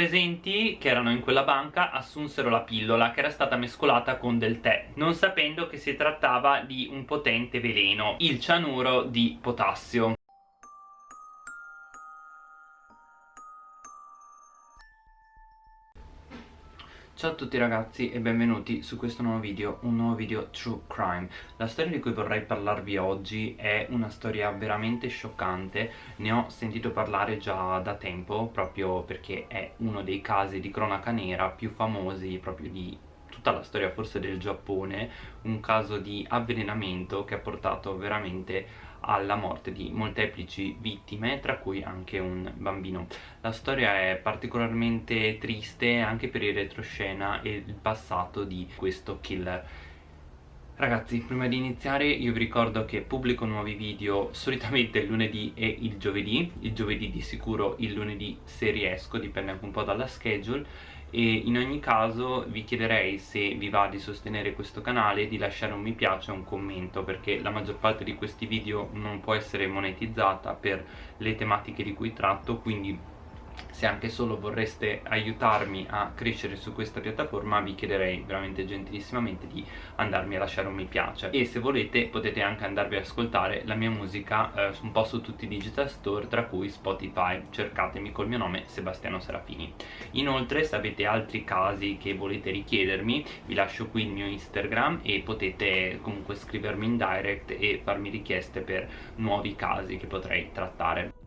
presenti che erano in quella banca assunsero la pillola che era stata mescolata con del tè non sapendo che si trattava di un potente veleno il cianuro di potassio Ciao a tutti ragazzi e benvenuti su questo nuovo video, un nuovo video True Crime. La storia di cui vorrei parlarvi oggi è una storia veramente scioccante. Ne ho sentito parlare già da tempo proprio perché è uno dei casi di cronaca nera più famosi proprio di tutta la storia forse del Giappone. Un caso di avvelenamento che ha portato veramente alla morte di molteplici vittime tra cui anche un bambino. La storia è particolarmente triste anche per il retroscena e il passato di questo killer. Ragazzi, prima di iniziare io vi ricordo che pubblico nuovi video solitamente il lunedì e il giovedì il giovedì di sicuro il lunedì se riesco, dipende anche un po' dalla schedule e in ogni caso vi chiederei se vi va di sostenere questo canale di lasciare un mi piace e un commento perché la maggior parte di questi video non può essere monetizzata per le tematiche di cui tratto quindi se anche solo vorreste aiutarmi a crescere su questa piattaforma vi chiederei veramente gentilissimamente di andarmi a lasciare un mi piace. E se volete potete anche andarvi ad ascoltare la mia musica eh, un po' su tutti i digital store tra cui Spotify. Cercatemi col mio nome Sebastiano Serafini. Inoltre se avete altri casi che volete richiedermi vi lascio qui il mio Instagram e potete comunque scrivermi in direct e farmi richieste per nuovi casi che potrei trattare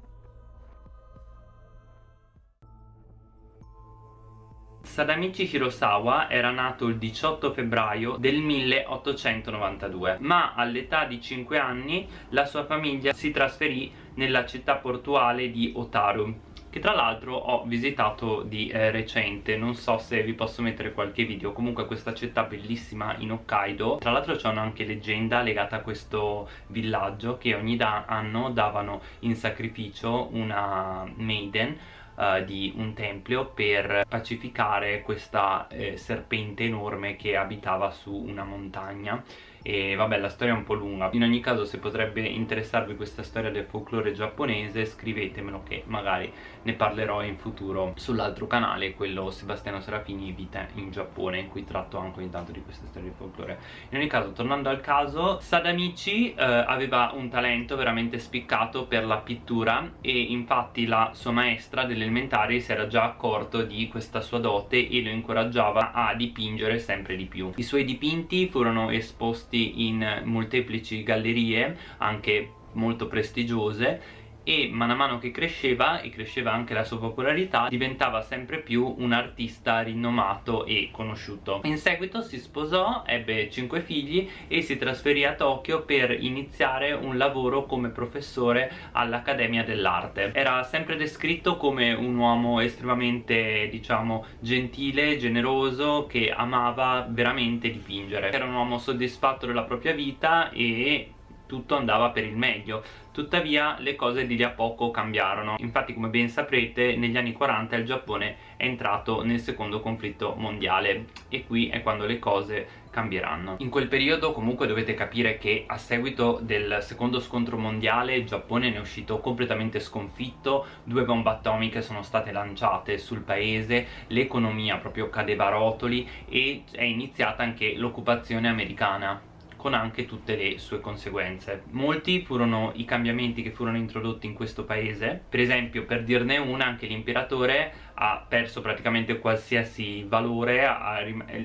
Sadamichi Hirosawa era nato il 18 febbraio del 1892 ma all'età di 5 anni la sua famiglia si trasferì nella città portuale di Otaru che tra l'altro ho visitato di eh, recente. Non so se vi posso mettere qualche video. Comunque questa città bellissima in Hokkaido. Tra l'altro c'è anche leggenda legata a questo villaggio che ogni da anno davano in sacrificio una maiden uh, di un tempio per pacificare questa eh, serpente enorme che abitava su una montagna e vabbè la storia è un po' lunga. In ogni caso se potrebbe interessarvi questa storia del folklore giapponese scrivetemelo che magari ne parlerò in futuro sull'altro canale quello Sebastiano Serafini Vita in Giappone in cui tratto anche ogni tanto di queste storie di folklore. In ogni caso tornando al caso Sadamichi eh, aveva un talento veramente spiccato per la pittura e infatti la sua maestra delle elementari si era già accorto di questa sua dote e lo incoraggiava a dipingere sempre di più. I suoi dipinti furono esposti esposti in molteplici gallerie anche molto prestigiose e man mano che cresceva e cresceva anche la sua popolarità diventava sempre più un artista rinomato e conosciuto. In seguito si sposò, ebbe cinque figli e si trasferì a Tokyo per iniziare un lavoro come professore all'Accademia dell'Arte. Era sempre descritto come un uomo estremamente diciamo gentile, generoso che amava veramente dipingere. Era un uomo soddisfatto della propria vita e tutto andava per il meglio. Tuttavia le cose di lì a poco cambiarono. Infatti come ben saprete negli anni 40 il Giappone è entrato nel secondo conflitto mondiale e qui è quando le cose cambieranno. In quel periodo comunque dovete capire che a seguito del secondo scontro mondiale il Giappone ne è uscito completamente sconfitto. Due bombe atomiche sono state lanciate sul paese l'economia proprio cadeva a rotoli e è iniziata anche l'occupazione americana con anche tutte le sue conseguenze. Molti furono i cambiamenti che furono introdotti in questo paese. Per esempio per dirne una anche l'imperatore ha perso praticamente qualsiasi valore ha,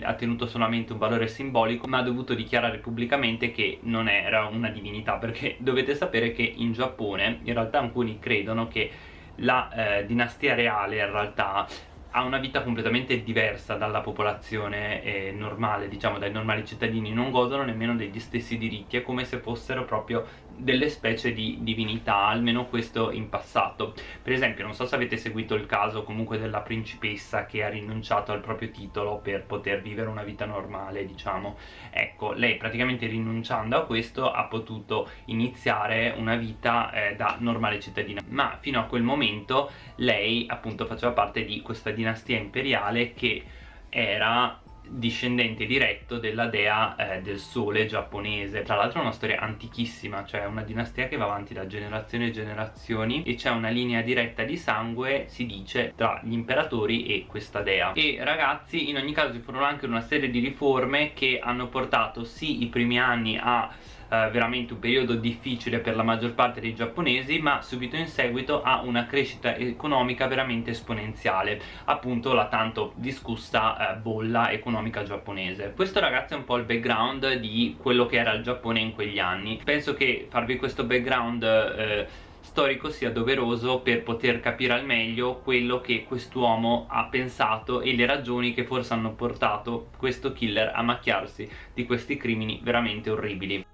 ha, tenuto solamente un valore simbolico ma ha dovuto dichiarare pubblicamente che non era una divinità perché dovete sapere che in Giappone in realtà alcuni credono che la eh, dinastia reale in realtà ha una vita completamente diversa dalla popolazione eh, normale, diciamo dai normali cittadini, non godono nemmeno degli stessi diritti, è come se fossero proprio delle specie di divinità, almeno questo in passato. Per esempio, non so se avete seguito il caso comunque della principessa che ha rinunciato al proprio titolo per poter vivere una vita normale, diciamo. Ecco, lei praticamente rinunciando a questo ha potuto iniziare una vita eh, da normale cittadina, ma fino a quel momento lei appunto faceva parte di questa dinastia imperiale che era discendente diretto della dea eh, del sole giapponese. Tra l'altro è una storia antichissima cioè una dinastia che va avanti da generazioni e generazioni e c'è una linea diretta di sangue si dice tra gli imperatori e questa dea. E ragazzi in ogni caso ci furono anche una serie di riforme che hanno portato sì i primi anni a eh, veramente un periodo difficile per la maggior parte dei giapponesi ma subito in seguito a una crescita economica veramente esponenziale appunto la tanto discussa eh, bolla economica giapponese. Questo ragazzi è un po' il background di quello che era il Giappone in quegli anni. Penso che farvi questo background eh, storico sia doveroso per poter capire al meglio quello che quest'uomo ha pensato e le ragioni che forse hanno portato questo killer a macchiarsi di questi crimini veramente orribili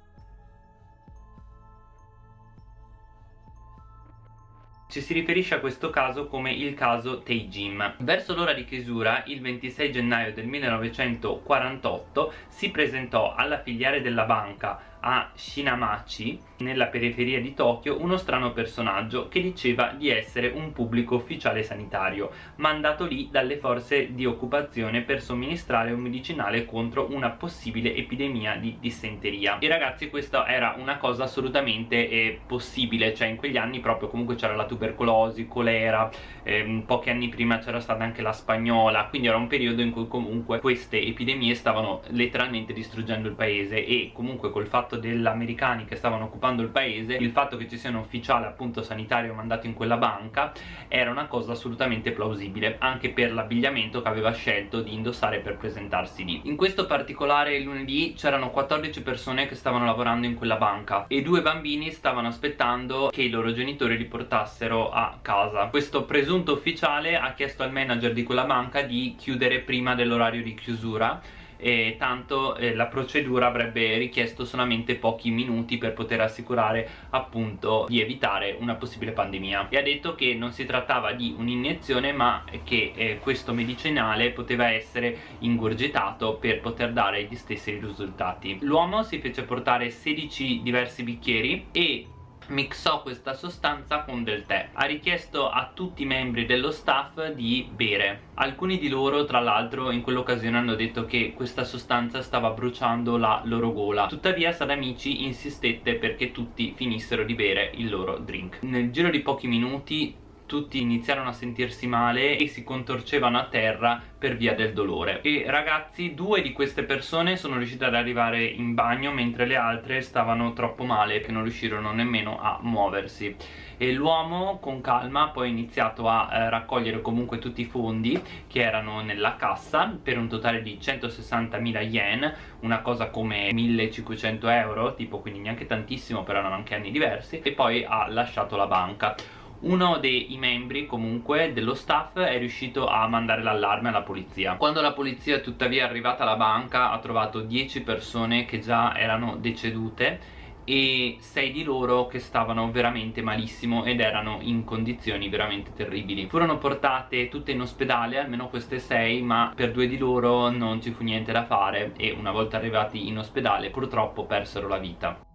ci si riferisce a questo caso come il caso Teijin. Verso l'ora di chiusura, il 26 gennaio del 1948, si presentò alla filiale della banca a Shinamachi, nella periferia di Tokyo, uno strano personaggio che diceva di essere un pubblico ufficiale sanitario, mandato lì dalle forze di occupazione per somministrare un medicinale contro una possibile epidemia di dissenteria. E ragazzi questa era una cosa assolutamente eh, possibile, cioè in quegli anni proprio comunque c'era la tubercolosi, colera, ehm, pochi anni prima c'era stata anche la spagnola, quindi era un periodo in cui comunque queste epidemie stavano letteralmente distruggendo il paese e comunque col fatto degli americani che stavano occupando il paese il fatto che ci sia un ufficiale appunto sanitario mandato in quella banca era una cosa assolutamente plausibile anche per l'abbigliamento che aveva scelto di indossare per presentarsi lì. In questo particolare lunedì c'erano 14 persone che stavano lavorando in quella banca e due bambini stavano aspettando che i loro genitori li portassero a casa. Questo presunto ufficiale ha chiesto al manager di quella banca di chiudere prima dell'orario di chiusura e tanto eh, la procedura avrebbe richiesto solamente pochi minuti per poter assicurare appunto di evitare una possibile pandemia. E ha detto che non si trattava di un'iniezione ma che eh, questo medicinale poteva essere ingurgitato per poter dare gli stessi risultati. L'uomo si fece portare 16 diversi bicchieri e mixò questa sostanza con del tè. Ha richiesto a tutti i membri dello staff di bere. Alcuni di loro tra l'altro in quell'occasione hanno detto che questa sostanza stava bruciando la loro gola. Tuttavia Sadamichi insistette perché tutti finissero di bere il loro drink. Nel giro di pochi minuti tutti iniziarono a sentirsi male e si contorcevano a terra per via del dolore. E ragazzi due di queste persone sono riuscite ad arrivare in bagno mentre le altre stavano troppo male che non riuscirono nemmeno a muoversi. E l'uomo con calma poi ha iniziato a eh, raccogliere comunque tutti i fondi che erano nella cassa per un totale di 160.000 yen una cosa come 1500 euro tipo quindi neanche tantissimo però erano anche anni diversi e poi ha lasciato la banca uno dei membri comunque dello staff è riuscito a mandare l'allarme alla polizia. Quando la polizia tuttavia è arrivata alla banca ha trovato 10 persone che già erano decedute e 6 di loro che stavano veramente malissimo ed erano in condizioni veramente terribili. Furono portate tutte in ospedale almeno queste 6 ma per due di loro non ci fu niente da fare e una volta arrivati in ospedale purtroppo persero la vita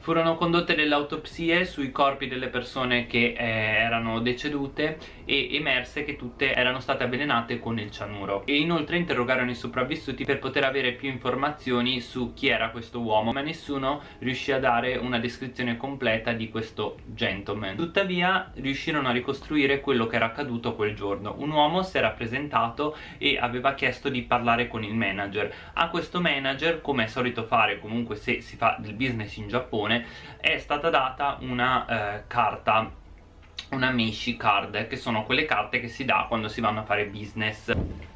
Furono condotte delle autopsie sui corpi delle persone che eh, erano decedute e emerse che tutte erano state avvelenate con il cianuro. E inoltre interrogarono i sopravvissuti per poter avere più informazioni su chi era questo uomo ma nessuno riuscì a dare una descrizione completa di questo gentleman. Tuttavia riuscirono a ricostruire quello che era accaduto quel giorno. Un uomo si era presentato e aveva chiesto di parlare con il manager. A questo manager come è solito fare comunque se si fa del business in Giappone è stata data una eh, carta una Mishi card che sono quelle carte che si dà quando si vanno a fare business.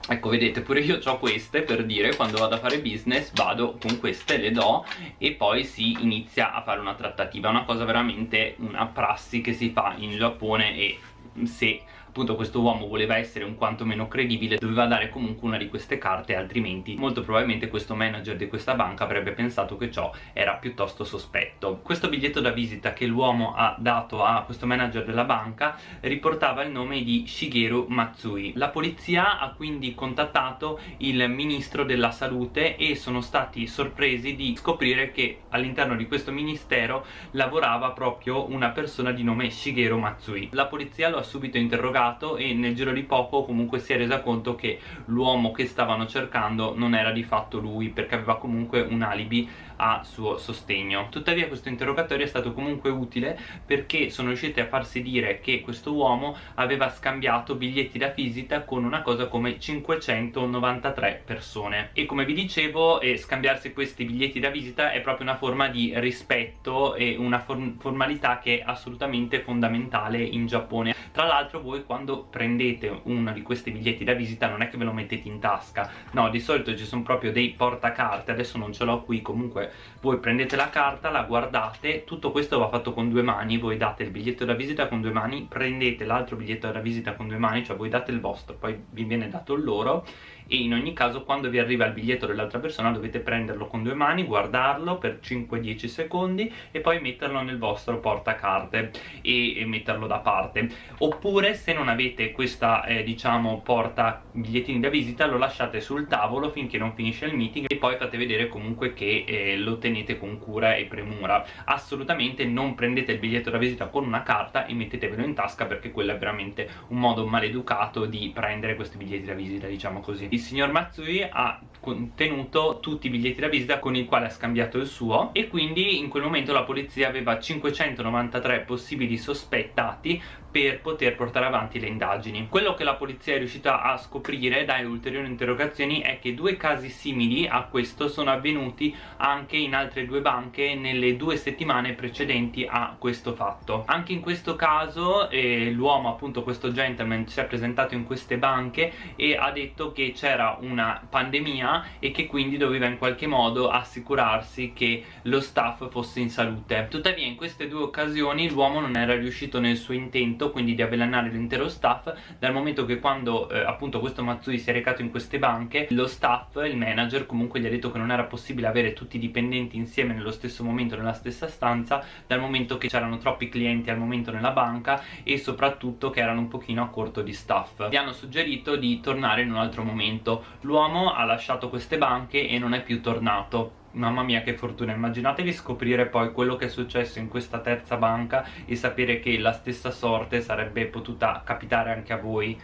Ecco vedete pure io ho queste per dire quando vado a fare business vado con queste le do e poi si inizia a fare una trattativa. Una cosa veramente una prassi che si fa in Giappone e se appunto questo uomo voleva essere un quanto meno credibile doveva dare comunque una di queste carte altrimenti molto probabilmente questo manager di questa banca avrebbe pensato che ciò era piuttosto sospetto. Questo biglietto da visita che l'uomo ha dato a questo manager della banca riportava il nome di Shigeru Matsui. La polizia ha quindi contattato il ministro della salute e sono stati sorpresi di scoprire che all'interno di questo ministero lavorava proprio una persona di nome Shigeru Matsui. La polizia lo ha subito interrogato cercato e nel giro di poco comunque si è resa conto che l'uomo che stavano cercando non era di fatto lui perché aveva comunque un alibi a suo sostegno. Tuttavia questo interrogatorio è stato comunque utile perché sono riusciti a farsi dire che questo uomo aveva scambiato biglietti da visita con una cosa come 593 persone. E come vi dicevo eh, scambiarsi questi biglietti da visita è proprio una forma di rispetto e una form formalità che è assolutamente fondamentale in Giappone. Tra l'altro voi quando prendete uno di questi biglietti da visita non è che ve lo mettete in tasca. No di solito ci sono proprio dei portacarte adesso non ce l'ho qui comunque voi prendete la carta, la guardate, tutto questo va fatto con due mani, voi date il biglietto da visita con due mani, prendete l'altro biglietto da visita con due mani, cioè voi date il vostro, poi vi viene dato il loro e in ogni caso quando vi arriva il biglietto dell'altra persona dovete prenderlo con due mani, guardarlo per 5-10 secondi e poi metterlo nel vostro portacarte e, e metterlo da parte. Oppure se non avete questa eh, diciamo porta bigliettini da visita lo lasciate sul tavolo finché non finisce il meeting e poi fate vedere comunque che eh, lo tenete con cura e premura. Assolutamente non prendete il biglietto da visita con una carta e mettetevelo in tasca perché quello è veramente un modo maleducato di prendere questi biglietti da visita diciamo così. Il signor Matsui ha contenuto tutti i biglietti da visita con i quali ha scambiato il suo e quindi in quel momento la polizia aveva 593 possibili sospettati per poter portare avanti le indagini. Quello che la polizia è riuscita a scoprire dalle ulteriori interrogazioni è che due casi simili a questo sono avvenuti anche in altre due banche nelle due settimane precedenti a questo fatto. Anche in questo caso eh, l'uomo, appunto questo gentleman, si è presentato in queste banche e ha detto che c'era una pandemia e che quindi doveva in qualche modo assicurarsi che lo staff fosse in salute. Tuttavia in queste due occasioni l'uomo non era riuscito nel suo intento quindi di avvelenare l'intero staff dal momento che quando eh, appunto questo Matsui si è recato in queste banche lo staff, il manager comunque gli ha detto che non era possibile avere tutti i dipendenti insieme nello stesso momento nella stessa stanza dal momento che c'erano troppi clienti al momento nella banca e soprattutto che erano un pochino a corto di staff. Gli hanno suggerito di tornare in un altro momento. L'uomo ha lasciato queste banche e non è più tornato Mamma mia che fortuna, immaginatevi scoprire poi quello che è successo in questa terza banca e sapere che la stessa sorte sarebbe potuta capitare anche a voi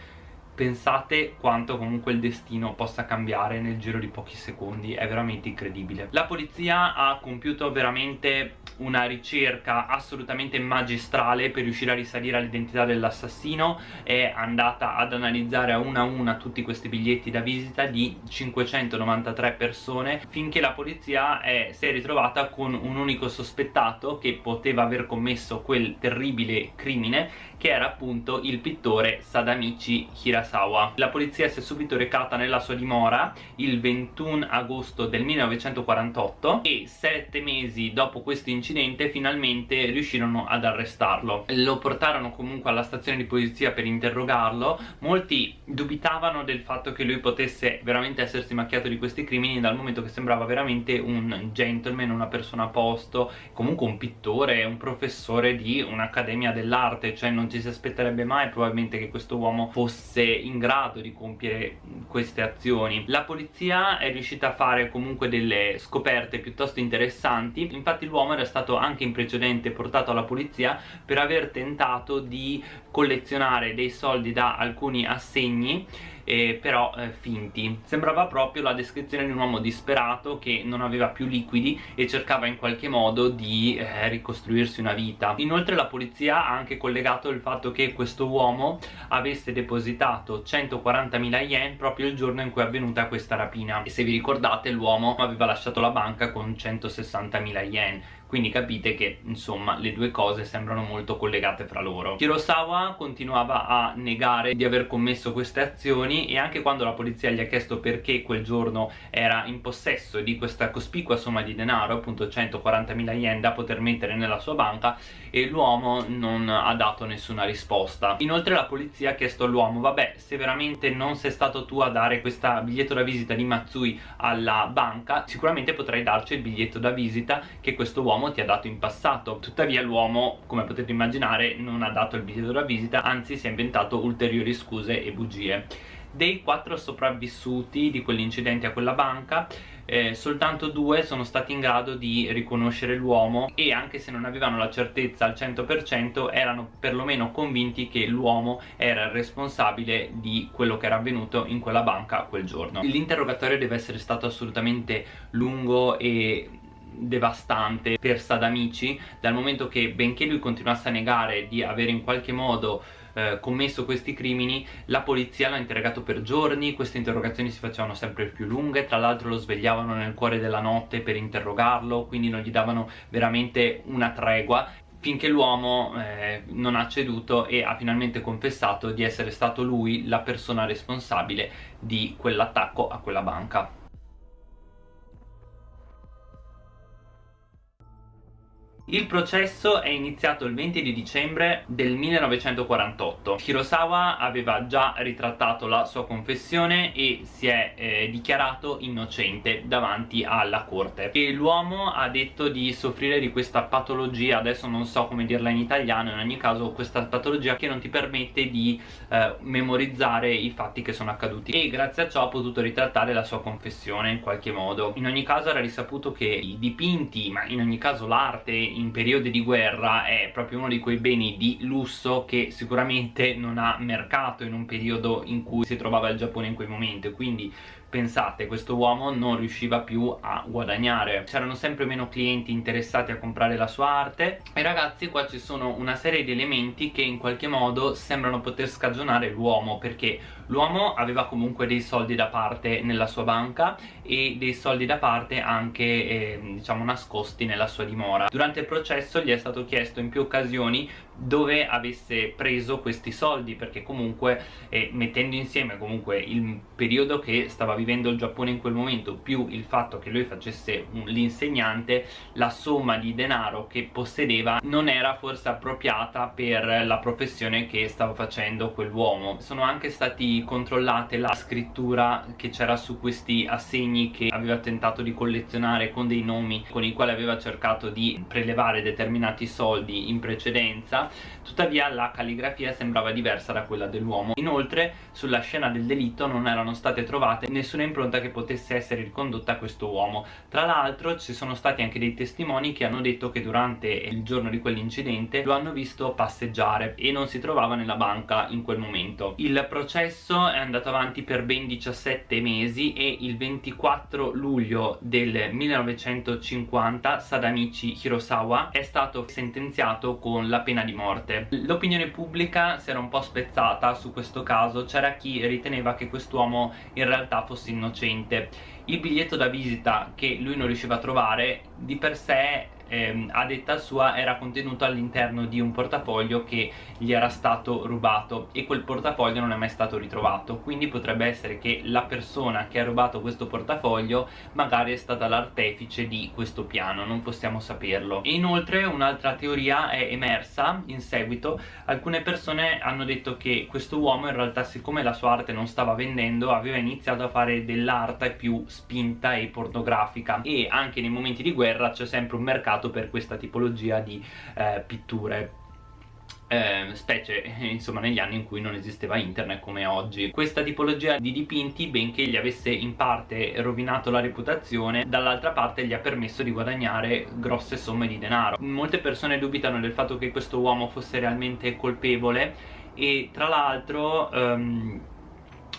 pensate quanto comunque il destino possa cambiare nel giro di pochi secondi. È veramente incredibile. La polizia ha compiuto veramente una ricerca assolutamente magistrale per riuscire a risalire all'identità dell'assassino. È andata ad analizzare a una a una tutti questi biglietti da visita di 593 persone finché la polizia è, si è ritrovata con un unico sospettato che poteva aver commesso quel terribile crimine che era appunto il pittore Sadamichi Hirasawa. La polizia si è subito recata nella sua dimora il 21 agosto del 1948 e sette mesi dopo questo incidente finalmente riuscirono ad arrestarlo. Lo portarono comunque alla stazione di polizia per interrogarlo, molti dubitavano del fatto che lui potesse veramente essersi macchiato di questi crimini dal momento che sembrava veramente un gentleman, una persona a posto, comunque un pittore, un professore di un'accademia dell'arte, cioè non ci si aspetterebbe mai probabilmente che questo uomo fosse in grado di compiere queste azioni. La polizia è riuscita a fare comunque delle scoperte piuttosto interessanti. Infatti l'uomo era stato anche in precedente portato alla polizia per aver tentato di collezionare dei soldi da alcuni assegni eh, però eh, finti. Sembrava proprio la descrizione di un uomo disperato che non aveva più liquidi e cercava in qualche modo di eh, ricostruirsi una vita. Inoltre la polizia ha anche collegato il fatto che questo uomo avesse depositato 140.000 yen proprio il giorno in cui è avvenuta questa rapina. E se vi ricordate l'uomo aveva lasciato la banca con 160.000 yen quindi capite che insomma le due cose sembrano molto collegate fra loro. Hirosawa continuava a negare di aver commesso queste azioni e anche quando la polizia gli ha chiesto perché quel giorno era in possesso di questa cospicua somma di denaro appunto 140.000 yen da poter mettere nella sua banca e l'uomo non ha dato nessuna risposta. Inoltre la polizia ha chiesto all'uomo vabbè se veramente non sei stato tu a dare questo biglietto da visita di Matsui alla banca sicuramente potrai darci il biglietto da visita che questo uomo l'uomo ti ha dato in passato. Tuttavia l'uomo come potete immaginare non ha dato il biglietto da visita anzi si è inventato ulteriori scuse e bugie. Dei quattro sopravvissuti di quell'incidente a quella banca eh, soltanto due sono stati in grado di riconoscere l'uomo e anche se non avevano la certezza al 100% erano perlomeno convinti che l'uomo era il responsabile di quello che era avvenuto in quella banca quel giorno. L'interrogatorio deve essere stato assolutamente lungo e devastante per Sadamici dal momento che benché lui continuasse a negare di avere in qualche modo eh, commesso questi crimini la polizia l'ha interrogato per giorni queste interrogazioni si facevano sempre più lunghe tra l'altro lo svegliavano nel cuore della notte per interrogarlo quindi non gli davano veramente una tregua finché l'uomo eh, non ha ceduto e ha finalmente confessato di essere stato lui la persona responsabile di quell'attacco a quella banca Il processo è iniziato il 20 di dicembre del 1948 Hirosawa aveva già ritrattato la sua confessione e si è eh, dichiarato innocente davanti alla corte. E l'uomo ha detto di soffrire di questa patologia. Adesso non so come dirla in italiano. In ogni caso questa patologia che non ti permette di eh, memorizzare i fatti che sono accaduti. E grazie a ciò ha potuto ritrattare la sua confessione in qualche modo. In ogni caso era risaputo che i dipinti ma in ogni caso l'arte in periodi di guerra è proprio uno di quei beni di lusso che sicuramente non ha mercato in un periodo in cui si trovava il Giappone in quel momento quindi pensate questo uomo non riusciva più a guadagnare. C'erano sempre meno clienti interessati a comprare la sua arte. E ragazzi qua ci sono una serie di elementi che in qualche modo sembrano poter scagionare l'uomo perché l'uomo aveva comunque dei soldi da parte nella sua banca e dei soldi da parte anche eh, diciamo nascosti nella sua dimora. Durante il processo gli è stato chiesto in più occasioni dove avesse preso questi soldi perché comunque eh, mettendo insieme comunque il periodo che stava vivendo il Giappone in quel momento più il fatto che lui facesse l'insegnante la somma di denaro che possedeva non era forse appropriata per la professione che stava facendo quell'uomo. Sono anche stati controllate la scrittura che c'era su questi assegni che aveva tentato di collezionare con dei nomi con i quali aveva cercato di prelevare determinati soldi in precedenza tuttavia la calligrafia sembrava diversa da quella dell'uomo. Inoltre sulla scena del delitto non erano state trovate nessuna impronta che potesse essere ricondotta a questo uomo. Tra l'altro ci sono stati anche dei testimoni che hanno detto che durante il giorno di quell'incidente lo hanno visto passeggiare e non si trovava nella banca in quel momento. Il processo è andato avanti per ben 17 mesi e il 24 luglio del 1950 Sadamichi Hirosawa è stato sentenziato con la pena di morte l'opinione pubblica si era un po' spezzata su questo caso c'era chi riteneva che quest'uomo in realtà fosse innocente. Il biglietto da visita che lui non riusciva a trovare di per sé ehm, a detta sua era contenuto all'interno di un portafoglio che gli era stato rubato e quel portafoglio non è mai stato ritrovato. Quindi potrebbe essere che la persona che ha rubato questo portafoglio magari è stata l'artefice di questo piano non possiamo saperlo. E inoltre un'altra teoria è emersa in seguito. Alcune persone hanno detto che questo uomo in realtà siccome la sua arte non stava vendendo aveva iniziato a fare dell'arte più spinta e pornografica. E anche nei momenti di guerra c'è sempre un mercato mercato per questa tipologia di eh, pitture. Eh, specie insomma negli anni in cui non esisteva internet come oggi. Questa tipologia di dipinti benché gli avesse in parte rovinato la reputazione dall'altra parte gli ha permesso di guadagnare grosse somme di denaro. Molte persone dubitano del fatto che questo uomo fosse realmente colpevole e tra l'altro um,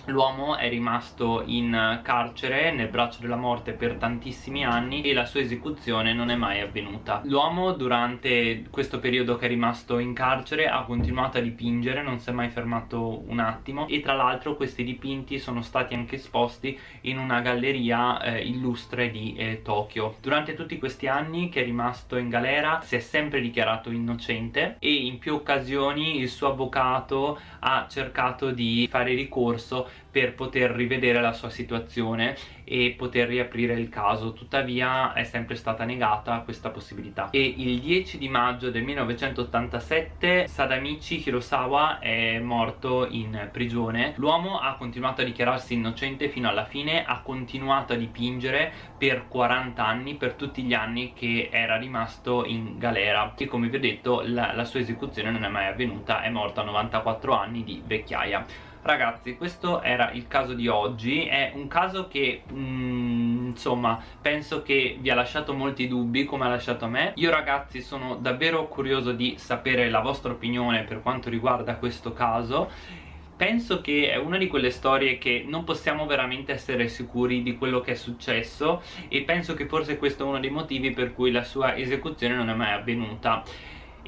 L'uomo è rimasto in carcere nel braccio della morte per tantissimi anni e la sua esecuzione non è mai avvenuta. L'uomo durante questo periodo che è rimasto in carcere ha continuato a dipingere, non si è mai fermato un attimo e tra l'altro questi dipinti sono stati anche esposti in una galleria eh, illustre di eh, Tokyo. Durante tutti questi anni che è rimasto in galera si è sempre dichiarato innocente e in più occasioni il suo avvocato ha cercato di fare ricorso per poter rivedere la sua situazione e poter riaprire il caso. Tuttavia è sempre stata negata questa possibilità. E il 10 di maggio del 1987 Sadamichi Hirosawa è morto in prigione. L'uomo ha continuato a dichiararsi innocente fino alla fine ha continuato a dipingere per 40 anni per tutti gli anni che era rimasto in galera. E come vi ho detto la, la sua esecuzione non è mai avvenuta è morto a 94 anni di vecchiaia ragazzi questo era il caso di oggi. È un caso che mm, insomma penso che vi ha lasciato molti dubbi come ha lasciato me. Io ragazzi sono davvero curioso di sapere la vostra opinione per quanto riguarda questo caso. Penso che è una di quelle storie che non possiamo veramente essere sicuri di quello che è successo e penso che forse questo è uno dei motivi per cui la sua esecuzione non è mai avvenuta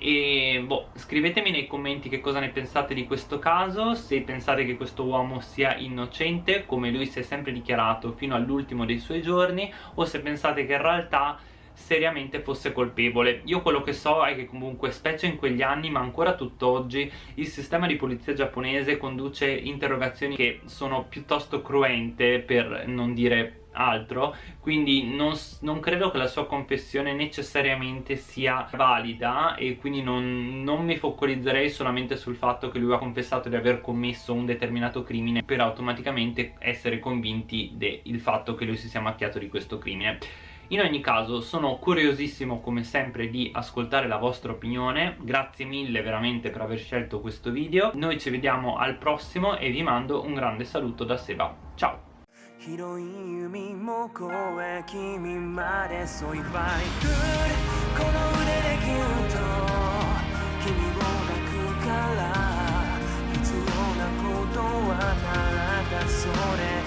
e boh, scrivetemi nei commenti che cosa ne pensate di questo caso se pensate che questo uomo sia innocente come lui si è sempre dichiarato fino all'ultimo dei suoi giorni o se pensate che in realtà seriamente fosse colpevole. Io quello che so è che comunque specie in quegli anni ma ancora tutt'oggi il sistema di polizia giapponese conduce interrogazioni che sono piuttosto cruente per non dire altro quindi non, non, credo che la sua confessione necessariamente sia valida e quindi non, non, mi focalizzerei solamente sul fatto che lui ha confessato di aver commesso un determinato crimine per automaticamente essere convinti del fatto che lui si sia macchiato di questo crimine. In ogni caso sono curiosissimo come sempre di ascoltare la vostra opinione. Grazie mille veramente per aver scelto questo video. Noi ci vediamo al prossimo e vi mando un grande saluto da Seba. Ciao 広い海も越え君まで添いファイクこの腕でギュッと君を抱くから必要なことはならだそれ